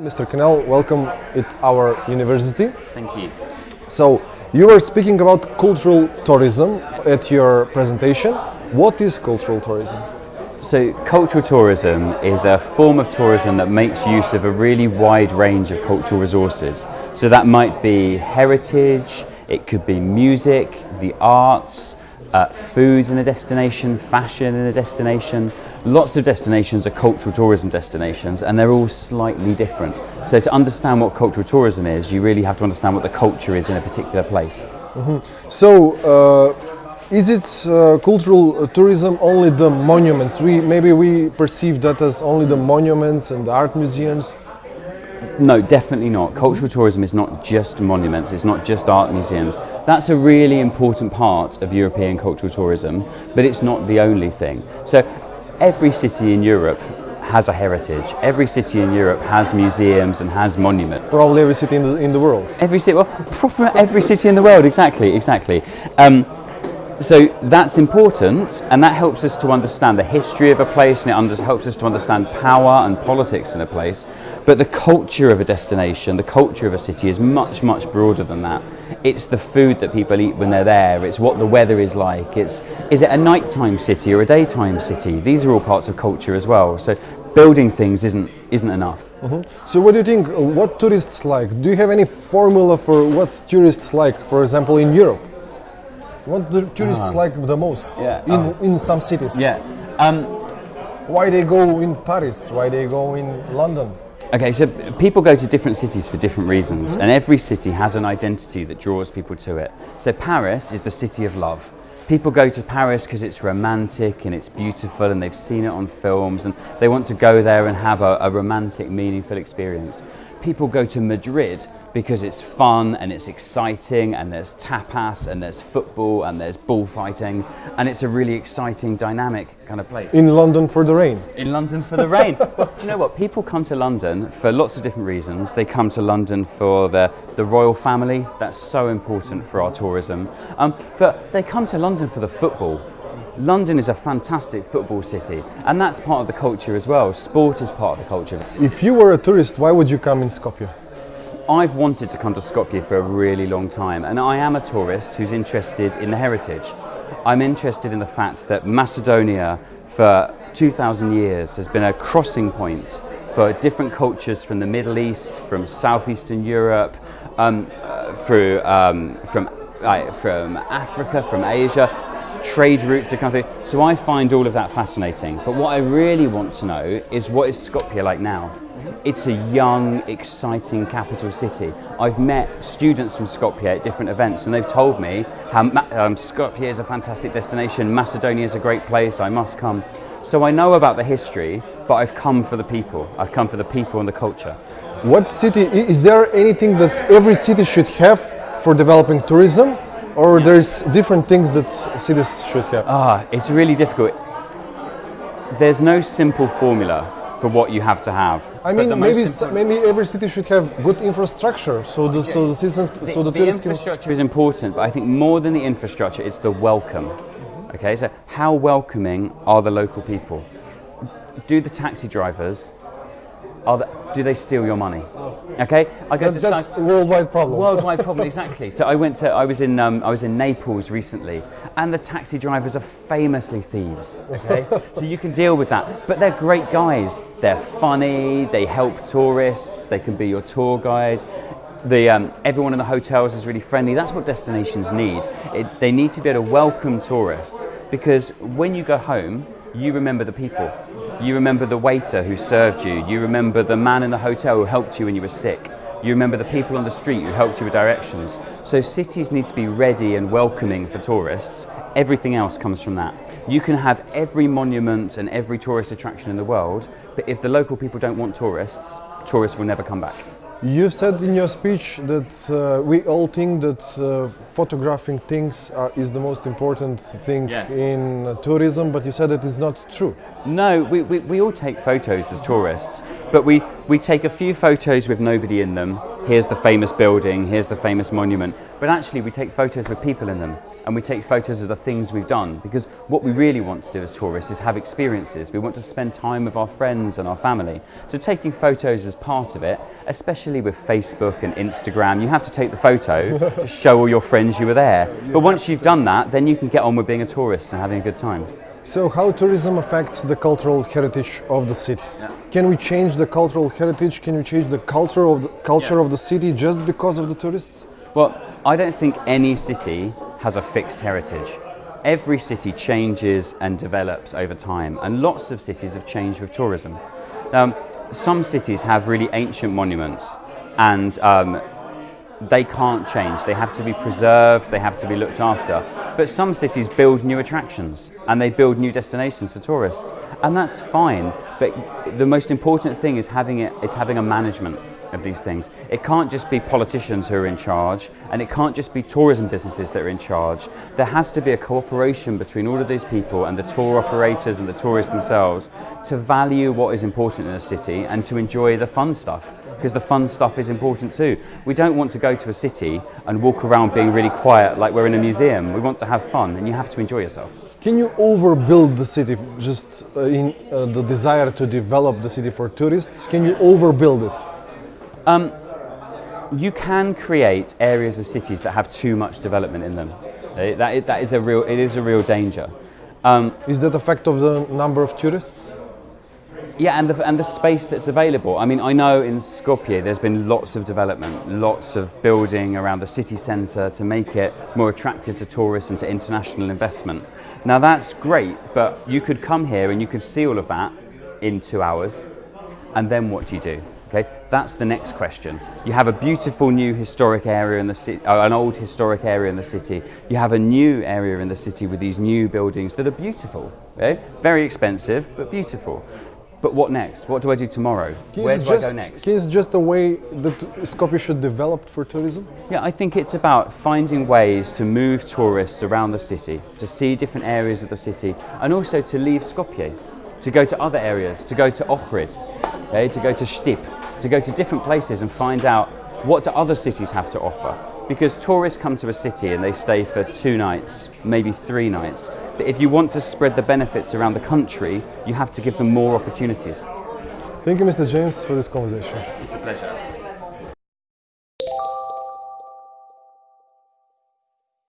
Mr. Canal, welcome at our university. Thank you. So, you were speaking about cultural tourism at your presentation. What is cultural tourism? So, cultural tourism is a form of tourism that makes use of a really wide range of cultural resources. So, that might be heritage, it could be music, the arts, uh, foods in a destination, fashion in a destination. Lots of destinations are cultural tourism destinations and they're all slightly different. So to understand what cultural tourism is, you really have to understand what the culture is in a particular place. So, uh, is it uh, cultural tourism only the monuments? We maybe we perceive that as only the monuments and the art museums. No, definitely not. Cultural tourism is not just monuments, it's not just art museums. That's a really important part of European cultural tourism, but it's not the only thing. So every city in Europe has a heritage. Every city in Europe has museums and has monuments. Probably every city in the, in the world. Every city, well, proper every city in the world, exactly, exactly. Um, so that's important, and that helps us to understand the history of a place, and it helps us to understand power and politics in a place. But the culture of a destination, the culture of a city, is much, much broader than that. It's the food that people eat when they're there. It's what the weather is like. It's is it a nighttime city or a daytime city? These are all parts of culture as well. So building things isn't isn't enough. So, what do you think? uh, What tourists like? Do you have any formula for what tourists like? For example, in Europe, what do tourists like the most? Ah. Yeah, In oh. in some cities. Yeah. Um, Why they go in Paris? Why they go in London? Okay, so people go to different cities for different reasons, and every city has an identity that draws people to it. So Paris is the city of love. People go to Paris because it's romantic and it's beautiful, and they've seen it on films, and they want to go there and have a, a romantic, meaningful experience. People go to Madrid because it's fun and it's exciting, and there's tapas, and there's football, and there's bullfighting, and it's a really exciting, dynamic kind of place In London for the rain. in London for the rain. well, you know what? People come to London for lots of different reasons. They come to London for the, the royal family. That's so important for our tourism. Um, but they come to London for the football. London is a fantastic football city, and that's part of the culture as well. Sport is part of the culture. If you were a tourist, why would you come in Skopje? I've wanted to come to Skopje for a really long time, and I am a tourist who's interested in the heritage. I'm interested in the fact that Macedonia, for 2,000 years, has been a crossing point for different cultures from the Middle East, from southeastern Europe, um, uh, through, um, from, uh, from Africa, from Asia. Trade routes are coming through. So I find all of that fascinating. But what I really want to know is what is Skopje like now? It's a young, exciting capital city. I've met students from Skopje at different events, and they've told me how um, Skopje is a fantastic destination. Macedonia is a great place. I must come. So I know about the history, but I've come for the people. I've come for the people and the culture. What city is there anything that every city should have for developing tourism, or there's different things that cities should have? Ah, it's really difficult. There's no simple formula for what you have to have. I mean, maybe maybe every city should have good infrastructure, so the so the citizens, so the, the tourists can. infrastructure is important, but I think more than the infrastructure, it's the welcome. Okay, so how welcoming are the local people? Do the taxi drivers, do they steal your money? Okay, I go That, to that's worldwide problem. worldwide problem exactly. So I went to I was in um, I was in Naples recently, and the taxi drivers are famously thieves. Okay, so you can deal with that, but they're great guys. They're funny. They help tourists. They can be your tour guide. The um, everyone in the hotels is really friendly. That's what destinations need. It, they need to be able to welcome tourists because when you go home, you remember the people. You remember the waiter who served you. You remember the man in the hotel who helped you when you were sick. You remember the people on the street who helped you with directions. So cities need to be ready and welcoming for tourists. Everything else comes from that. You can have every monument and every tourist attraction in the world, but if the local people don't want tourists, tourists will never come back. You've said in your speech that uh, we all think that uh, photographing things are, is the most important thing Yeah. in uh, tourism, but you said that is not true. No, we, we, we all take photos as tourists, but we, we take a few photos with nobody in them, here's the famous building, here's the famous monument. But actually, we take photos with people in them and we take photos of the things we've done because what we really want to do as tourists is have experiences. We want to spend time with our friends and our family. So, taking photos is part of it, especially with Facebook and Instagram. You have to take the photo to show all your friends you were there. But once you've done that, then you can get on with being a tourist and having a good time. So, how tourism affects the cultural heritage of the city? Can we change the cultural heritage? Can we change the culture of the culture of the city just because of the tourists? Well, I don't think any city has a fixed heritage. Every city changes and develops over time, and lots of cities have changed with tourism. Um, some cities have really ancient monuments, and um, they can't change. They have to be preserved, they have to be looked after. But some cities build new attractions and they build new destinations for tourists. And that's fine. But the most important thing is having it is having a management of these things. It can't just be politicians who are in charge and it can't just be tourism businesses that are in charge. There has to be a cooperation between all of these people and the tour operators and the tourists themselves to value what is important in a city and to enjoy the fun stuff because the fun stuff is important too. We don't want to go to a city and walk around being really quiet like we're in a museum. We want to have fun and you have to enjoy yourself. Can you overbuild the city just uh, in uh, the desire to develop the city for tourists? Can you overbuild it? You can create areas of cities that have too much development in them. Eh, That is, that is a real, it is a real danger. Um, Is that a fact of the number of tourists? Yeah, and the, and the space that's available. I mean, I know in Skopje there's been lots of development, lots of building around the city centre to make it more attractive to tourists and to international investment. Now that's great, but you could come here and you could see all of that in two hours, and then what do you do? Okay, that's the next question. You have a beautiful new historic area in the city, uh, an old historic area in the city. You have a new area in the city with these new buildings that are beautiful. Okay? Very expensive, but beautiful. But what next? What do I do tomorrow? Can Where do just, I go next? It's just a way that Skopje should develop for tourism? Yeah, I think it's about finding ways to move tourists around the city, to see different areas of the city, and also to leave Skopje, to go to other areas, to go to Ohrid, okay, to go to Stip, to go to different places and find out what do other cities have to offer. Because tourists come to a city and they stay for two nights, maybe three nights. But if you want to spread the benefits around the country, you have to give them more opportunities. Thank you, Mr. James, for this conversation. It's a pleasure.